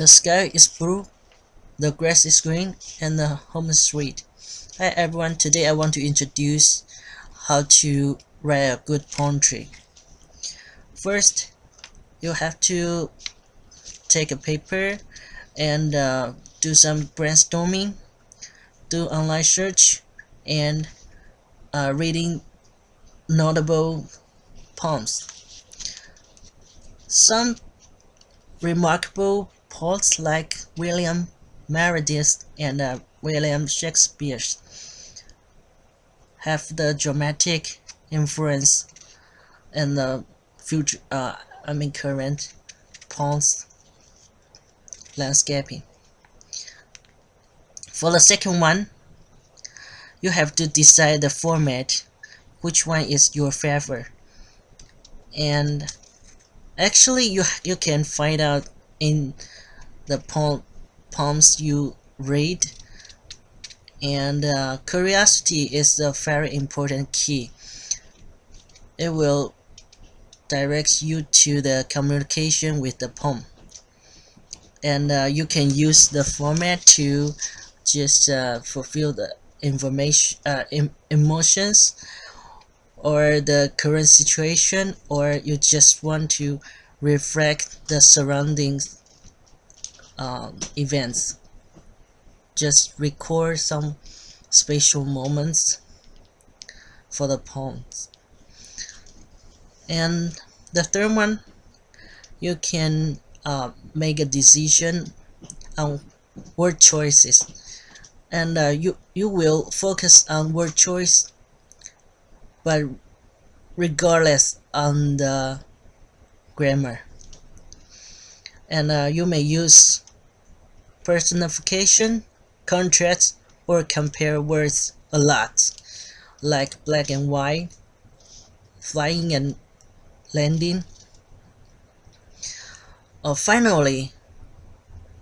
The sky is blue, the grass is green, and the home is sweet. Hi everyone, today I want to introduce how to write a good poetry. First, you have to take a paper and uh, do some brainstorming, do online search, and uh, reading notable poems. Some remarkable poets like William Meredith and uh, William Shakespeare have the dramatic influence in the future uh, I mean current poems landscaping. For the second one, you have to decide the format, which one is your favorite. And actually you you can find out in the poem, poems you read. And uh, curiosity is a very important key. It will direct you to the communication with the poem. And uh, you can use the format to just uh, fulfill the information uh, em emotions or the current situation or you just want to reflect the surroundings um, events. Just record some special moments for the poems. And the third one you can uh, make a decision on word choices. And uh, you you will focus on word choice but regardless on the grammar. And uh, you may use personification contrast or compare words a lot like black and white flying and landing. Uh, finally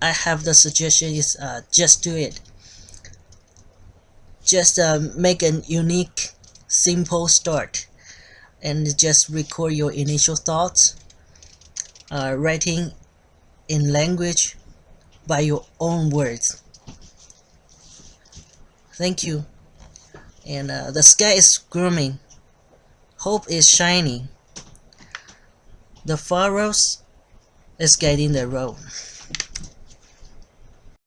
I have the suggestion is uh, just do it. Just uh, make a unique simple start and just record your initial thoughts uh, writing in language by your own words. Thank you. And uh, the sky is grooming. Hope is shining. The furrows is guiding the road